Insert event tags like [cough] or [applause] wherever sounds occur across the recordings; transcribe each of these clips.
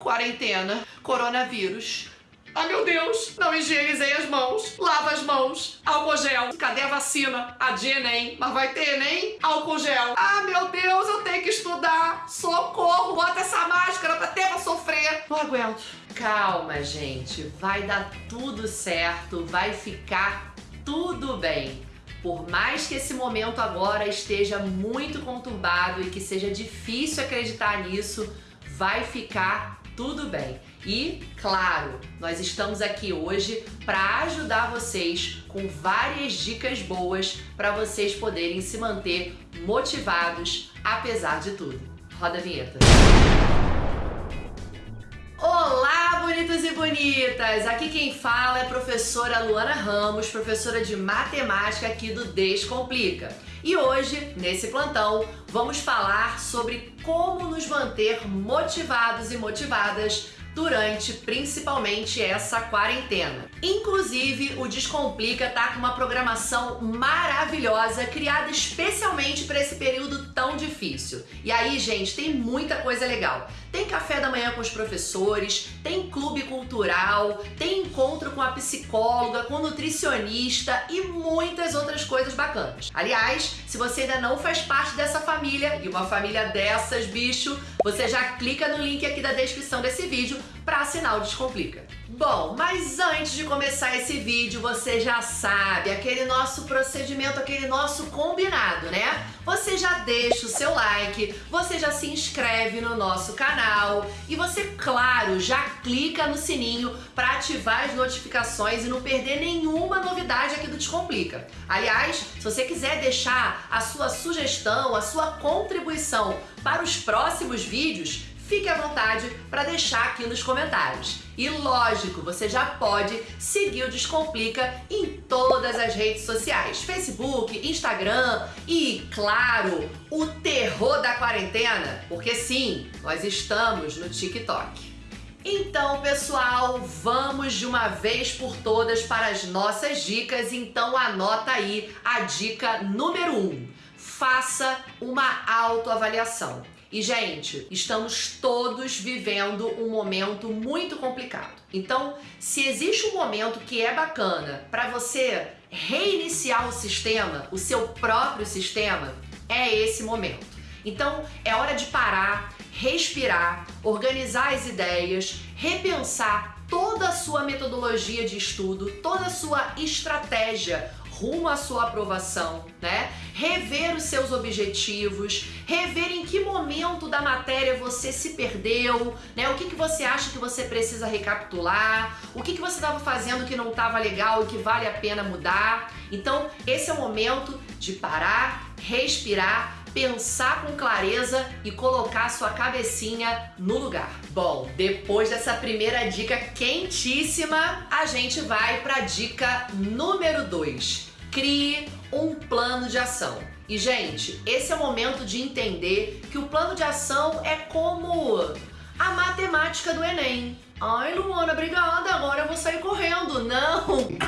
Quarentena, coronavírus. Ai meu Deus, não higienizei as mãos. Lava as mãos. Álcool gel. Cadê a vacina? A de Enem. Mas vai ter Enem? Álcool gel. Ah meu Deus, eu tenho que estudar. Socorro, bota essa máscara pra ter pra sofrer. Não aguento. Calma, gente. Vai dar tudo certo. Vai ficar tudo bem. Por mais que esse momento agora esteja muito conturbado e que seja difícil acreditar nisso, vai ficar tudo bem. E, claro, nós estamos aqui hoje para ajudar vocês com várias dicas boas para vocês poderem se manter motivados apesar de tudo. Roda a vinheta. Olá, bonitos e bonitas! Aqui quem fala é a professora Luana Ramos, professora de matemática aqui do Descomplica. E hoje, nesse plantão, vamos falar sobre como nos manter motivados e motivadas durante principalmente essa quarentena. Inclusive, o Descomplica tá com uma programação maravilhosa criada especialmente para esse período tão difícil. E aí, gente, tem muita coisa legal. Tem café da manhã com os professores, tem clube cultural, tem encontro com a psicóloga, com nutricionista e muitas outras coisas bacanas. Aliás, se você ainda não faz parte dessa família, e uma família dessas, bicho, você já clica no link aqui da descrição desse vídeo para assinar o Descomplica. Bom, mas antes de começar esse vídeo, você já sabe, aquele nosso procedimento, aquele nosso combinado, né? Você já deixa o seu like, você já se inscreve no nosso canal e você, claro, já clica no sininho para ativar as notificações e não perder nenhuma novidade aqui do Descomplica. Aliás, se você quiser deixar a sua sugestão, a sua contribuição para os próximos vídeos, fique à vontade para deixar aqui nos comentários. E lógico, você já pode seguir o Descomplica em todas as redes sociais, Facebook, Instagram e, claro, o terror da quarentena, porque sim, nós estamos no TikTok. Então, pessoal, vamos de uma vez por todas para as nossas dicas. Então, anota aí a dica número 1. Um. Faça uma autoavaliação. E, gente, estamos todos vivendo um momento muito complicado. Então, se existe um momento que é bacana para você reiniciar o sistema, o seu próprio sistema, é esse momento. Então, é hora de parar, respirar, organizar as ideias, repensar toda a sua metodologia de estudo, toda a sua estratégia rumo à sua aprovação, né? Rever os seus objetivos, rever em que momento da matéria você se perdeu, né? O que, que você acha que você precisa recapitular, o que, que você estava fazendo que não estava legal e que vale a pena mudar. Então, esse é o momento de parar, respirar pensar com clareza e colocar sua cabecinha no lugar. Bom, depois dessa primeira dica quentíssima, a gente vai para a dica número 2. Crie um plano de ação. E, gente, esse é o momento de entender que o plano de ação é como a matemática do Enem. Ai, Luana, obrigada, agora eu vou!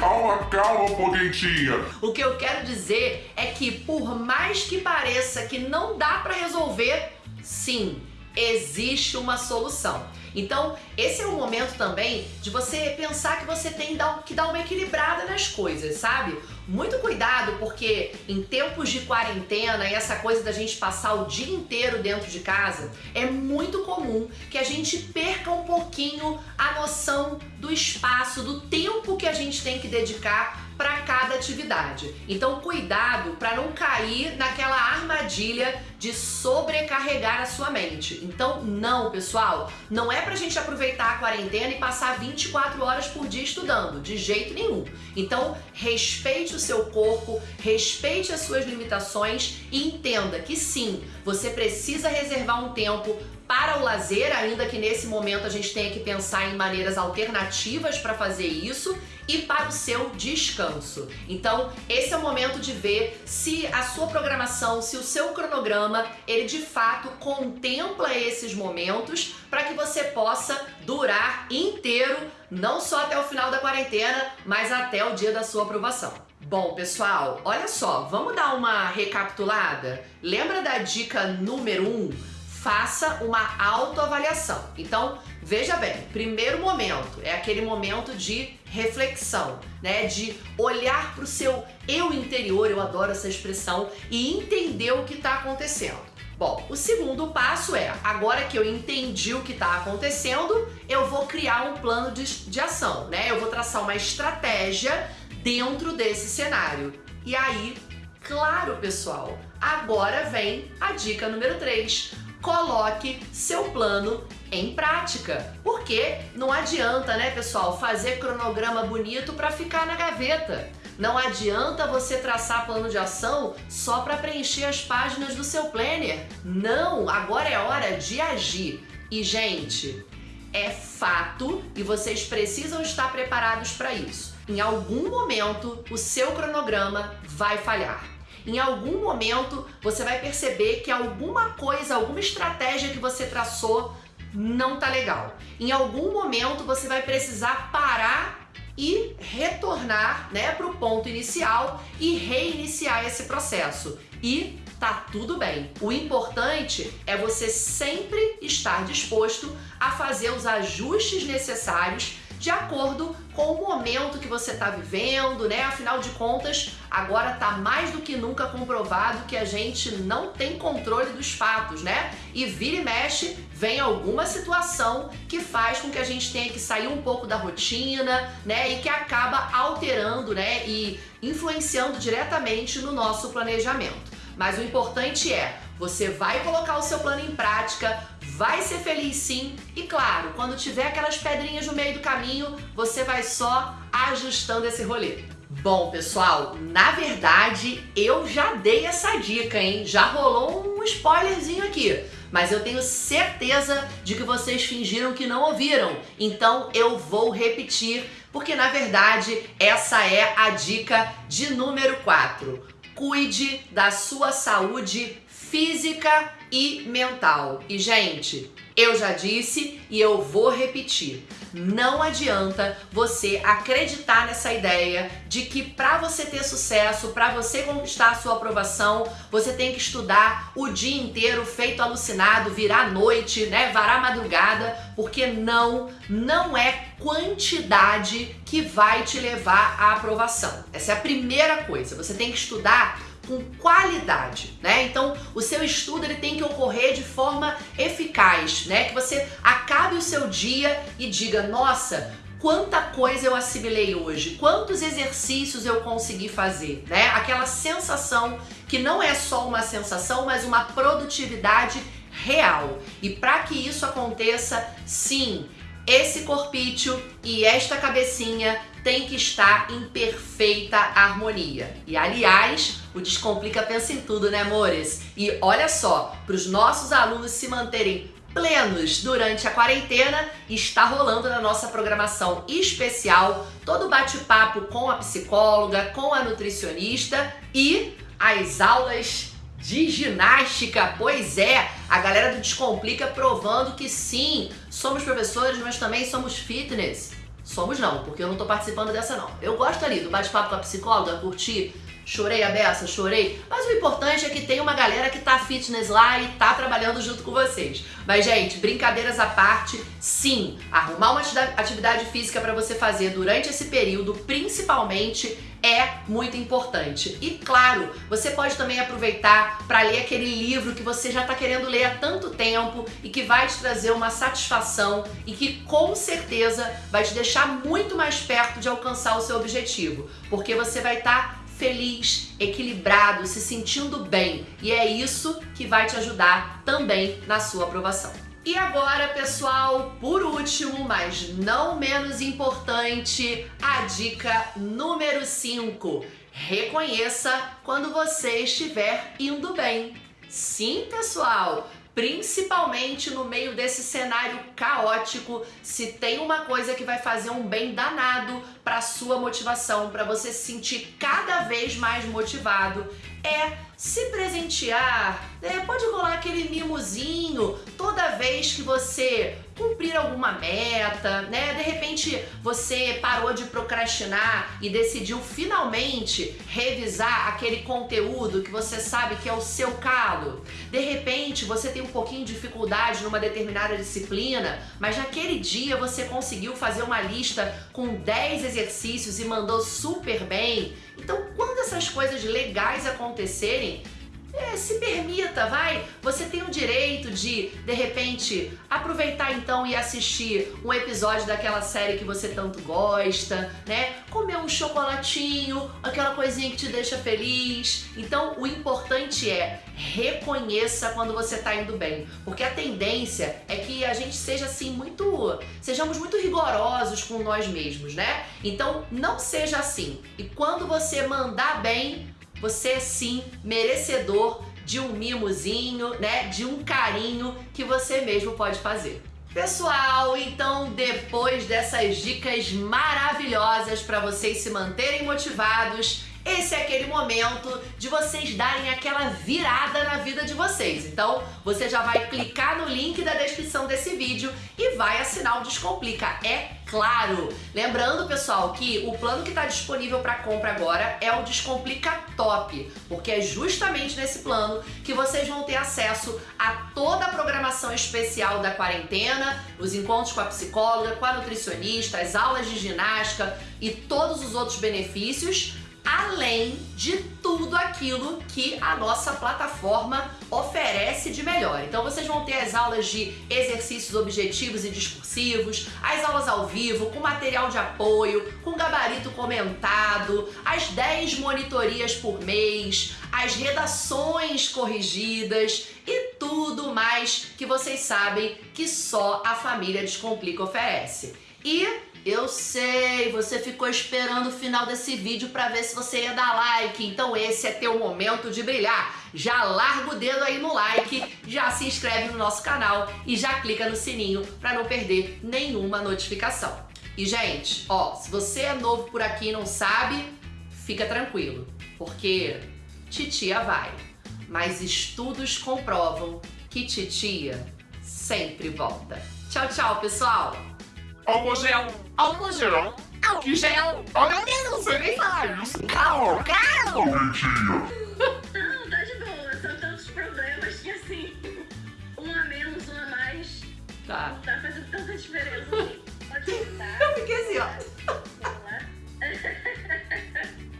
Calma, calma, potentinha. O que eu quero dizer é que por mais que pareça que não dá para resolver, sim, existe uma solução. Então, esse é o momento também de você pensar que você tem que dar uma equilibrada nas coisas, sabe? Muito cuidado, porque em tempos de quarentena e essa coisa da gente passar o dia inteiro dentro de casa, é muito comum que a gente perca um pouquinho a noção do espaço, do tempo que a gente tem que dedicar para cada atividade. Então, cuidado para não cair naquela armadilha de sobrecarregar a sua mente. Então, não, pessoal, não é pra gente aproveitar a quarentena e passar 24 horas por dia estudando, de jeito nenhum. Então, respeite o seu corpo, respeite as suas limitações e entenda que sim, você precisa reservar um tempo para o lazer, ainda que nesse momento a gente tenha que pensar em maneiras alternativas para fazer isso e para o seu descanso. Então, esse é o momento de ver se a sua programação, se o seu cronograma, ele de fato contempla esses momentos para que você possa durar inteiro, não só até o final da quarentena, mas até o dia da sua aprovação. Bom, pessoal, olha só, vamos dar uma recapitulada? Lembra da dica número 1? Um? faça uma autoavaliação. Então, veja bem, primeiro momento é aquele momento de reflexão, né? De olhar para o seu eu interior, eu adoro essa expressão, e entender o que está acontecendo. Bom, o segundo passo é, agora que eu entendi o que está acontecendo, eu vou criar um plano de, de ação, né? Eu vou traçar uma estratégia dentro desse cenário. E aí, claro, pessoal, agora vem a dica número 3 coloque seu plano em prática. Porque não adianta, né, pessoal, fazer cronograma bonito para ficar na gaveta. Não adianta você traçar plano de ação só para preencher as páginas do seu planner. Não, agora é hora de agir. E gente, é fato e vocês precisam estar preparados para isso. Em algum momento, o seu cronograma vai falhar em algum momento você vai perceber que alguma coisa, alguma estratégia que você traçou não tá legal. Em algum momento você vai precisar parar e retornar, né, para o ponto inicial e reiniciar esse processo. E tá tudo bem. O importante é você sempre estar disposto a fazer os ajustes necessários de acordo com o momento que você está vivendo, né? Afinal de contas, agora está mais do que nunca comprovado que a gente não tem controle dos fatos, né? E vira e mexe, vem alguma situação que faz com que a gente tenha que sair um pouco da rotina, né? E que acaba alterando, né? E influenciando diretamente no nosso planejamento. Mas o importante é, você vai colocar o seu plano em prática, vai ser feliz sim. E claro, quando tiver aquelas pedrinhas no meio do caminho, você vai só ajustando esse rolê. Bom, pessoal, na verdade eu já dei essa dica, hein? Já rolou um spoilerzinho aqui. Mas eu tenho certeza de que vocês fingiram que não ouviram. Então eu vou repetir, porque na verdade essa é a dica de número 4. Cuide da sua saúde física e mental. E, gente, eu já disse e eu vou repetir. Não adianta você acreditar nessa ideia de que para você ter sucesso, para você conquistar a sua aprovação, você tem que estudar o dia inteiro feito alucinado, virar noite, né, varar madrugada, porque não, não é quantidade que vai te levar à aprovação. Essa é a primeira coisa. Você tem que estudar com qualidade, né? Então, o seu estudo ele tem que ocorrer de forma eficaz, né? Que você acabe o seu dia e diga: "Nossa, quanta coisa eu assimilei hoje, quantos exercícios eu consegui fazer, né? Aquela sensação que não é só uma sensação, mas uma produtividade real. E para que isso aconteça, sim, esse corpício e esta cabecinha tem que estar em perfeita harmonia. E aliás, o Descomplica pensa em tudo, né, amores? E olha só, para os nossos alunos se manterem plenos durante a quarentena, está rolando na nossa programação especial todo bate-papo com a psicóloga, com a nutricionista e as aulas de ginástica. Pois é, a galera do Descomplica provando que sim, somos professores, mas também somos fitness. Somos não, porque eu não tô participando dessa não. Eu gosto ali do bate-papo com a psicóloga, curtir, chorei a beça, chorei. Mas o importante é que tem uma galera que tá fitness lá e tá trabalhando junto com vocês. Mas, gente, brincadeiras à parte, sim, arrumar uma atividade física para você fazer durante esse período, principalmente é muito importante. E claro, você pode também aproveitar para ler aquele livro que você já está querendo ler há tanto tempo e que vai te trazer uma satisfação e que com certeza vai te deixar muito mais perto de alcançar o seu objetivo, porque você vai estar tá feliz, equilibrado, se sentindo bem. E é isso que vai te ajudar também na sua aprovação. E agora, pessoal, por último, mas não menos importante, a dica número 5. Reconheça quando você estiver indo bem. Sim, pessoal, principalmente no meio desse cenário caótico, se tem uma coisa que vai fazer um bem danado para sua motivação, para você se sentir cada vez mais motivado, é se presentear, né? pode rolar aquele mimozinho toda vez que você cumprir alguma meta, né? De repente você parou de procrastinar e decidiu finalmente revisar aquele conteúdo que você sabe que é o seu calo. De repente você tem um pouquinho de dificuldade numa determinada disciplina, mas naquele dia você conseguiu fazer uma lista com 10 exercícios e mandou super bem. Então, quando essas coisas legais acontecerem, é, se permita, vai. Você tem o direito de, de repente, aproveitar então e assistir um episódio daquela série que você tanto gosta, né? Comer um chocolatinho, aquela coisinha que te deixa feliz. Então, o importante é reconheça quando você tá indo bem, porque a tendência é que a gente seja assim muito, sejamos muito rigorosos com nós mesmos, né? Então, não seja assim. E quando você mandar bem, você é sim merecedor de um mimozinho, né? De um carinho que você mesmo pode fazer. Pessoal, então depois dessas dicas maravilhosas para vocês se manterem motivados, esse é aquele momento de vocês darem aquela virada na vida de vocês. Então, você já vai clicar no link da descrição desse vídeo e vai assinar o Descomplica, é claro. Lembrando, pessoal, que o plano que está disponível para compra agora é o Descomplica Top, porque é justamente nesse plano que vocês vão ter acesso a toda a programação especial da quarentena, os encontros com a psicóloga, com a nutricionista, as aulas de ginástica e todos os outros benefícios além de tudo aquilo que a nossa plataforma oferece de melhor. Então vocês vão ter as aulas de exercícios objetivos e discursivos, as aulas ao vivo, com material de apoio, com gabarito comentado, as 10 monitorias por mês, as redações corrigidas e tudo mais que vocês sabem que só a família Descomplica oferece. E eu sei, você ficou esperando o final desse vídeo para ver se você ia dar like, então esse é teu momento de brilhar. Já larga o dedo aí no like, já se inscreve no nosso canal e já clica no sininho para não perder nenhuma notificação. E gente, ó, se você é novo por aqui e não sabe, fica tranquilo, porque titia vai. Mas estudos comprovam que titia sempre volta. Tchau, tchau, pessoal! Álcool gel, álcool gel, álcool gel. Olha, eu não sei nem falar isso. Calma, calma. Não, tá de boa. São tantos problemas que assim, um a menos, um a mais. Tá. Não tá fazendo tanta diferença. [laughs] Pode Eu fiquei assim, ó.